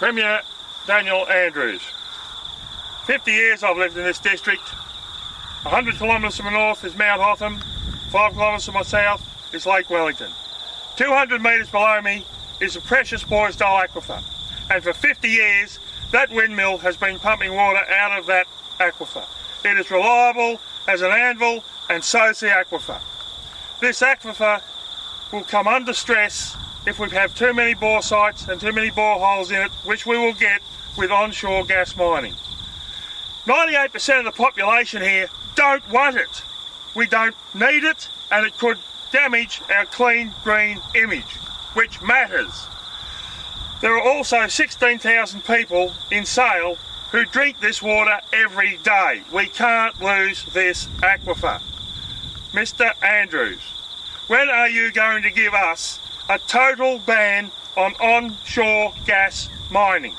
Premier Daniel Andrews. 50 years I've lived in this district. 100 kilometres to my north is Mount Hotham. 5 kilometres to my south is Lake Wellington. 200 metres below me is the precious Boisdale Aquifer. And for 50 years, that windmill has been pumping water out of that aquifer. It is reliable as an anvil and so is the aquifer. This aquifer will come under stress if we have too many bore sites and too many boreholes in it, which we will get with onshore gas mining. 98% of the population here don't want it. We don't need it and it could damage our clean green image, which matters. There are also 16,000 people in Sale who drink this water every day. We can't lose this aquifer. Mr Andrews, when are you going to give us a total ban on onshore gas mining?